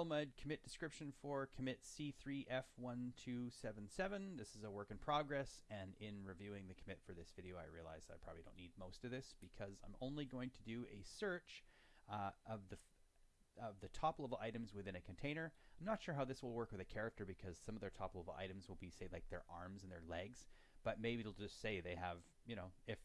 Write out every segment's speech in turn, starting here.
Erlmud commit description for commit C3F1277. This is a work in progress, and in reviewing the commit for this video, I realized I probably don't need most of this because I'm only going to do a search uh, of the of the top level items within a container. I'm not sure how this will work with a character because some of their top level items will be say like their arms and their legs, but maybe it'll just say they have, you know, if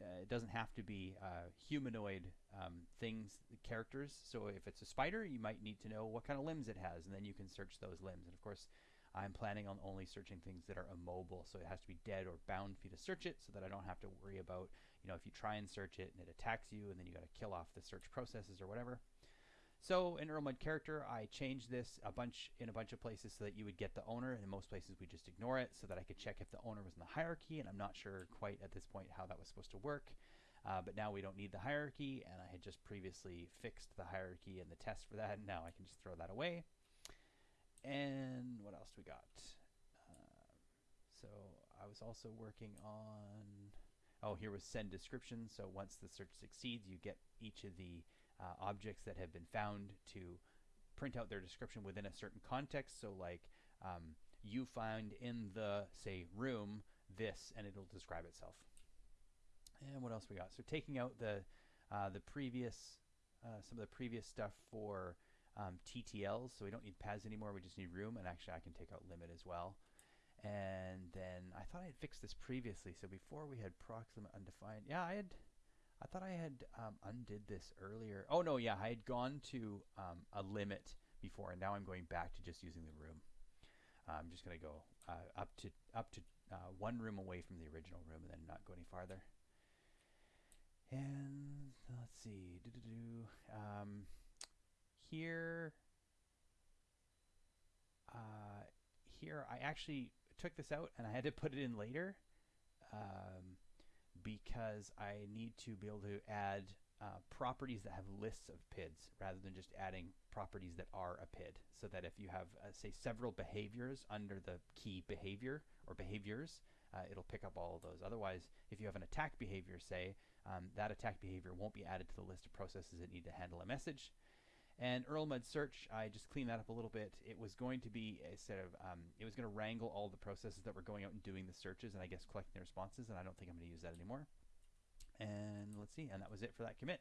uh, it doesn't have to be uh, humanoid um, things, characters. So if it's a spider, you might need to know what kind of limbs it has, and then you can search those limbs. And of course, I'm planning on only searching things that are immobile, so it has to be dead or bound for you to search it, so that I don't have to worry about, you know, if you try and search it and it attacks you, and then you got to kill off the search processes or whatever. So in Erlmud character, I changed this a bunch in a bunch of places so that you would get the owner. And in most places, we just ignore it so that I could check if the owner was in the hierarchy. And I'm not sure quite at this point how that was supposed to work. Uh, but now we don't need the hierarchy, and I had just previously fixed the hierarchy and the test for that. And now I can just throw that away. And what else do we got? Uh, so I was also working on. Oh, here was send description. So once the search succeeds, you get each of the uh, objects that have been found to print out their description within a certain context. So like um, you find in the, say, room this, and it'll describe itself. And what else we got? So taking out the, uh, the previous, uh, some of the previous stuff for um, TTLs. So we don't need paths anymore. We just need room. And actually I can take out limit as well. And then I thought I had fixed this previously. So before we had proximate undefined. Yeah, I had I thought I had um, undid this earlier. Oh no, yeah, I had gone to um, a limit before, and now I'm going back to just using the room. Uh, I'm just going to go uh, up to up to uh, one room away from the original room, and then not go any farther. And let's see, doo -doo -doo. Um, here, uh, here I actually took this out, and I had to put it in later. Because I need to be able to add uh, properties that have lists of PIDs rather than just adding properties that are a PID. So that if you have, uh, say, several behaviors under the key behavior or behaviors, uh, it'll pick up all of those. Otherwise, if you have an attack behavior, say, um, that attack behavior won't be added to the list of processes that need to handle a message. And Erlmud search, I just cleaned that up a little bit. It was going to be a set of, um, it was going to wrangle all the processes that were going out and doing the searches and I guess collecting the responses, and I don't think I'm going to use that anymore. And let's see, and that was it for that commit.